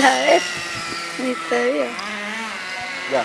la vez, ni. Ya.